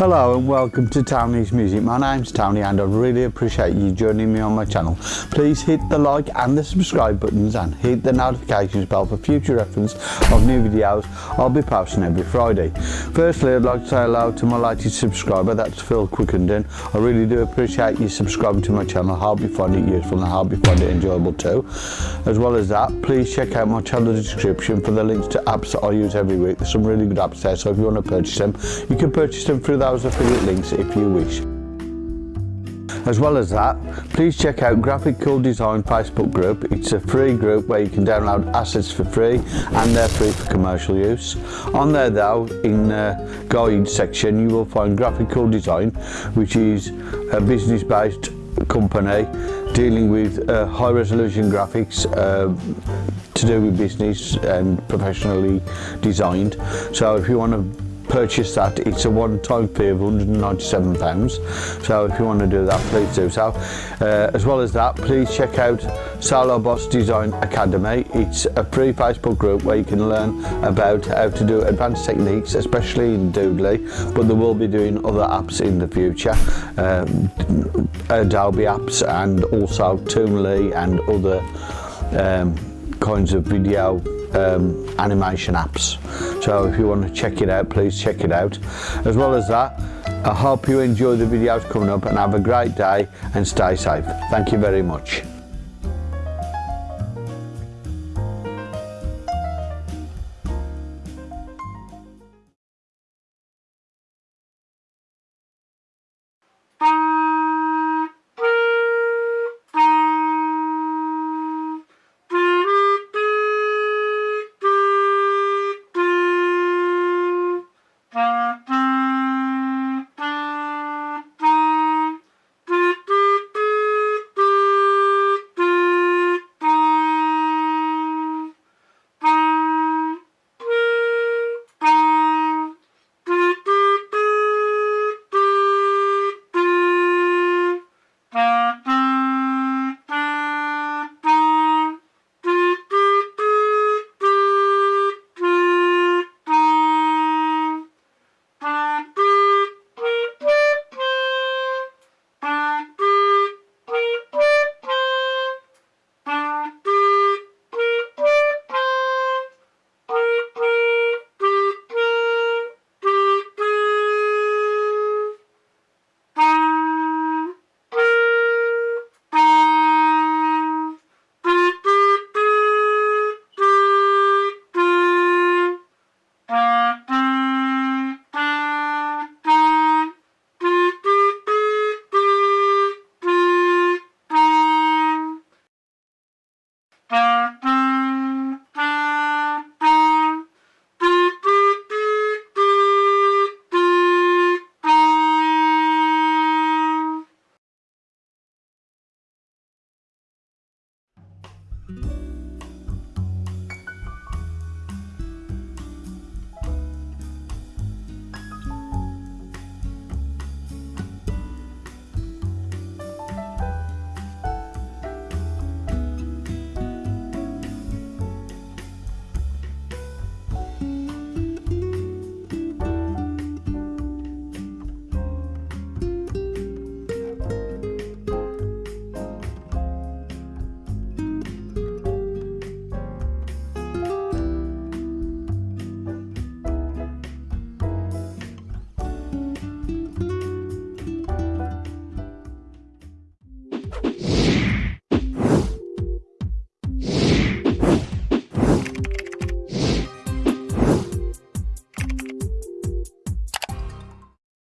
Hello and welcome to Tony's Music. My name's Tony and I really appreciate you joining me on my channel. Please hit the like and the subscribe buttons and hit the notifications bell for future reference of new videos I'll be posting every Friday. Firstly, I'd like to say hello to my latest subscriber, that's Phil Quickenden. I really do appreciate you subscribing to my channel. I hope you find it useful and I hope you find it enjoyable too. As well as that, please check out my channel description for the links to apps that I use every week. There's some really good apps there, so if you want to purchase them, you can purchase them through affiliate links if you wish. As well as that, please check out Graphic Cool Design Facebook group. It's a free group where you can download assets for free and they're free for commercial use. On there though, in the guide section, you will find Graphic Cool Design, which is a business-based company dealing with uh, high resolution graphics uh, to do with business and professionally designed. So if you want to purchase that it's a one-time fee of pounds. So if you want to do that please do so. Uh, as well as that please check out Salo Boss Design Academy. It's a free Facebook group where you can learn about how to do advanced techniques especially in Doodly but they will be doing other apps in the future. Um, uh, Adobe apps and also Toonly and other um, kinds of video um, animation apps. So if you want to check it out, please check it out. As well as that, I hope you enjoy the videos coming up and have a great day and stay safe. Thank you very much.